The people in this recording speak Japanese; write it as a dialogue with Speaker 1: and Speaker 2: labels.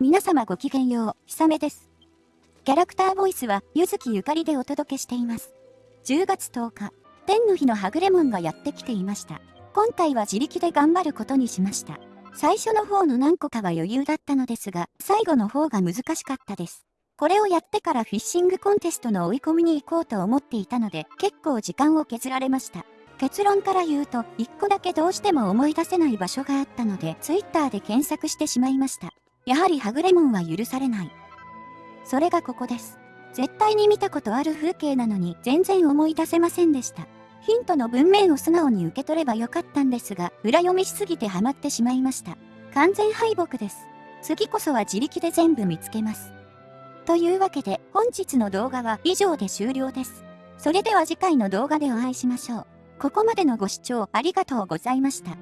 Speaker 1: 皆様ごきげんよう、ひさめです。キャラクターボイスは、ゆずきゆかりでお届けしています。10月10日、天の日のはぐれもんがやってきていました。今回は自力で頑張ることにしました。最初の方の何個かは余裕だったのですが、最後の方が難しかったです。これをやってからフィッシングコンテストの追い込みに行こうと思っていたので、結構時間を削られました。結論から言うと、1個だけどうしても思い出せない場所があったので、Twitter で検索してしまいました。やはりはぐれもんは許されない。それがここです。絶対に見たことある風景なのに全然思い出せませんでした。ヒントの文面を素直に受け取ればよかったんですが、裏読みしすぎてハマってしまいました。完全敗北です。次こそは自力で全部見つけます。というわけで本日の動画は以上で終了です。それでは次回の動画でお会いしましょう。ここまでのご視聴ありがとうございました。